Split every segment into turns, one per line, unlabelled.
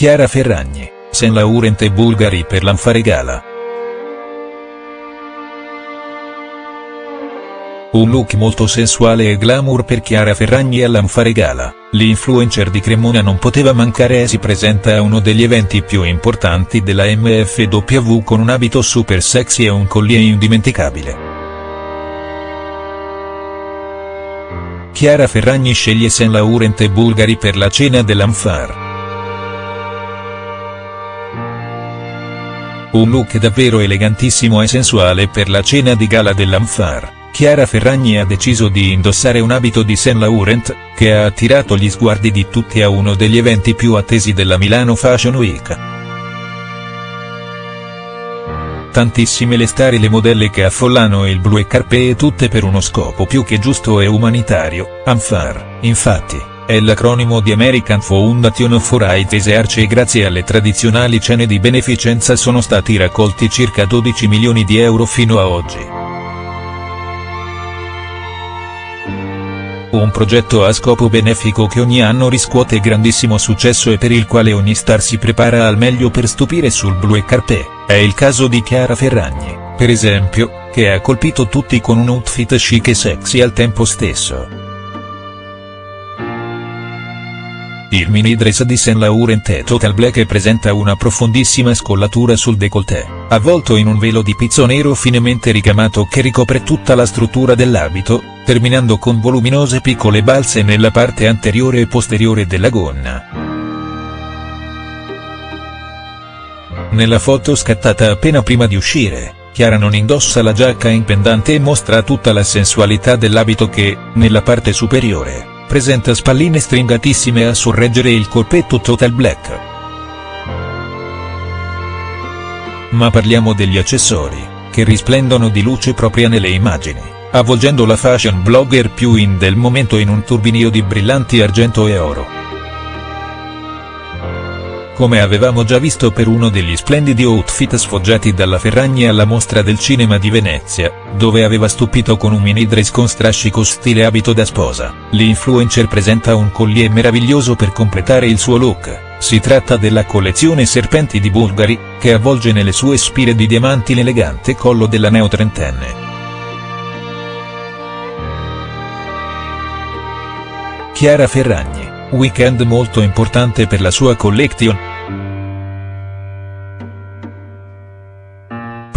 Chiara Ferragni, Saint Laurent e Bulgari per l'Anfare Gala. Un look molto sensuale e glamour per Chiara Ferragni all'Anfare Gala, l'influencer di Cremona non poteva mancare e si presenta a uno degli eventi più importanti della MFW con un abito super sexy e un collier indimenticabile. Chiara Ferragni sceglie Saint Laurent e Bulgari per la cena dell'Anfar. Un look davvero elegantissimo e sensuale per la cena di gala dell'Anfar. Chiara Ferragni ha deciso di indossare un abito di Saint Laurent, che ha attirato gli sguardi di tutti a uno degli eventi più attesi della Milano Fashion Week. Tantissime le star e le modelle che affollano il Blue Carpet tutte per uno scopo più che giusto e umanitario, ANFAR, infatti, è l'acronimo di American Foundation for Right Research e grazie alle tradizionali cene di beneficenza sono stati raccolti circa 12 milioni di euro fino a oggi. Un progetto a scopo benefico che ogni anno riscuote grandissimo successo e per il quale ogni star si prepara al meglio per stupire sul Blue Carpet, è il caso di Chiara Ferragni, per esempio, che ha colpito tutti con un outfit chic e sexy al tempo stesso. Il mini dress di Saint Laurent è total black e presenta una profondissima scollatura sul décolleté, avvolto in un velo di pizzo nero finemente ricamato che ricopre tutta la struttura dell'abito, terminando con voluminose piccole balze nella parte anteriore e posteriore della gonna. Nella foto scattata appena prima di uscire, Chiara non indossa la giacca in pendante e mostra tutta la sensualità dell'abito che, nella parte superiore, presenta spalline stringatissime a sorreggere il corpetto total black. Ma parliamo degli accessori, che risplendono di luce propria nelle immagini, avvolgendo la fashion blogger più in del momento in un turbinio di brillanti argento e oro come avevamo già visto per uno degli splendidi outfit sfoggiati dalla Ferragni alla mostra del cinema di Venezia, dove aveva stupito con un mini dress con strascico stile abito da sposa, l'influencer presenta un collier meraviglioso per completare il suo look, si tratta della collezione Serpenti di Bulgari, che avvolge nelle sue spire di diamanti l'elegante collo della neotrentenne. Chiara Ferragni, weekend molto importante per la sua collection.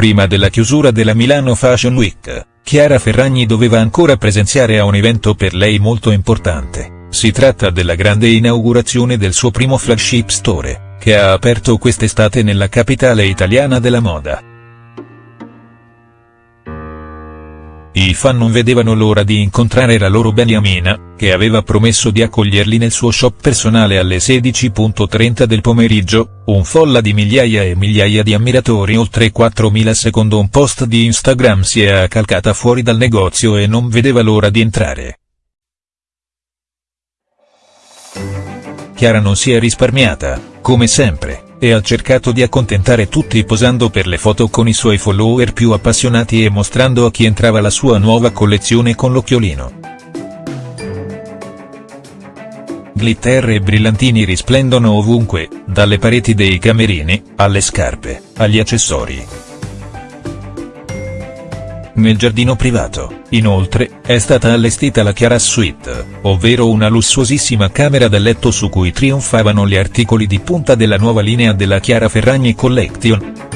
Prima della chiusura della Milano Fashion Week, Chiara Ferragni doveva ancora presenziare a un evento per lei molto importante, si tratta della grande inaugurazione del suo primo flagship store, che ha aperto quest'estate nella capitale italiana della moda. I fan non vedevano l'ora di incontrare la loro Beniamina, che aveva promesso di accoglierli nel suo shop personale alle 16.30 del pomeriggio, un folla di migliaia e migliaia di ammiratori oltre 4.000 secondo un post di Instagram si è accalcata fuori dal negozio e non vedeva l'ora di entrare. Chiara non si è risparmiata, come sempre e ha cercato di accontentare tutti posando per le foto con i suoi follower più appassionati e mostrando a chi entrava la sua nuova collezione con l'occhiolino. Glitter e brillantini risplendono ovunque, dalle pareti dei camerini, alle scarpe, agli accessori. Nel giardino privato, inoltre, è stata allestita la Chiara Suite, ovvero una lussuosissima camera da letto su cui trionfavano gli articoli di punta della nuova linea della Chiara Ferragni Collection.